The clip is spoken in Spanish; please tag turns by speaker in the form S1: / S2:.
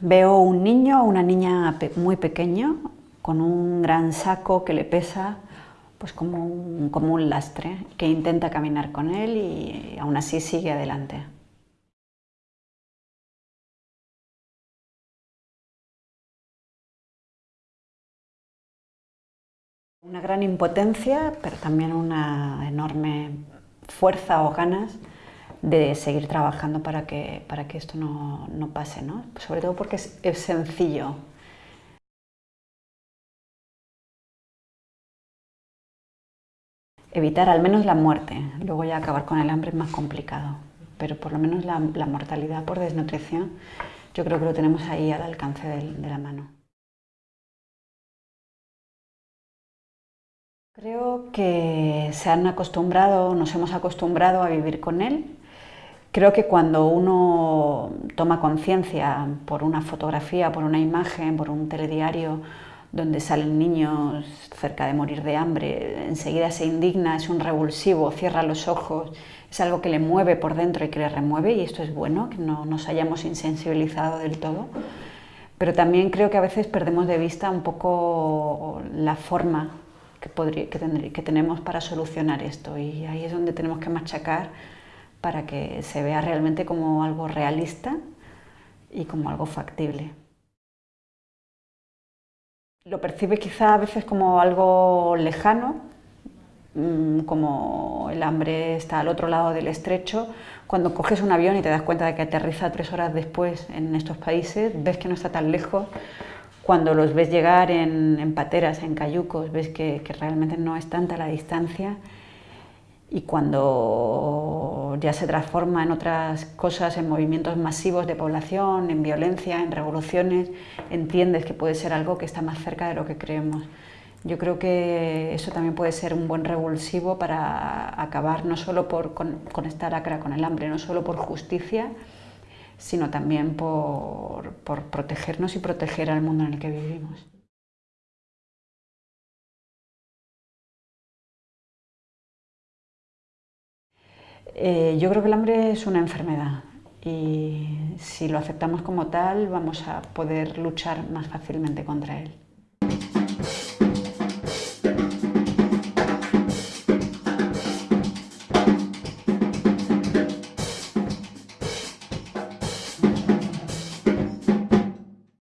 S1: Veo un niño o una niña muy pequeño con un gran saco que le pesa pues como un, como un lastre, que intenta caminar con él y aún así sigue adelante. Una gran impotencia, pero también una enorme fuerza o ganas de seguir trabajando para que, para que esto no, no pase, ¿no? sobre todo porque es, sencillo. Evitar al menos la muerte, luego ya acabar con el hambre es más complicado, pero por lo menos la, mortalidad por desnutrición yo creo que lo tenemos ahí al alcance de la mano. Creo que se han acostumbrado, nos hemos acostumbrado a vivir con él Creo que cuando uno toma conciencia por una fotografía, por una imagen, por un telediario, donde salen niños cerca de morir de hambre, enseguida se indigna, es un revulsivo, cierra los ojos, es algo que le mueve por dentro y que le remueve y esto es bueno, que no nos hayamos insensibilizado del todo. Pero también creo que a veces perdemos de vista un poco la forma que, que, que tenemos para solucionar esto y ahí es donde tenemos que machacar para que se vea realmente como algo realista y como algo factible. Lo percibe quizá a veces como algo lejano, mm, como el hambre está al otro lado del estrecho. Cuando coges un avión y te das cuenta de que aterriza tres horas después en estos países, ves que no está tan lejos. Cuando los ves llegar en, pateras, en cayucos, ves que realmente no es tanta la distancia y cuando ya se transforma en otras cosas, en movimientos masivos de población, en violencia, en revoluciones, entiendes que puede ser algo que está más cerca de lo que creemos. Yo creo que eso también puede ser un buen revulsivo para acabar no solo por, con, esta lacra con el hambre, no solo por justicia, sino también por protegernos y proteger al mundo en el que vivimos. Eh, yo creo que el hambre es una enfermedad y si lo aceptamos como tal vamos a poder luchar más fácilmente contra él.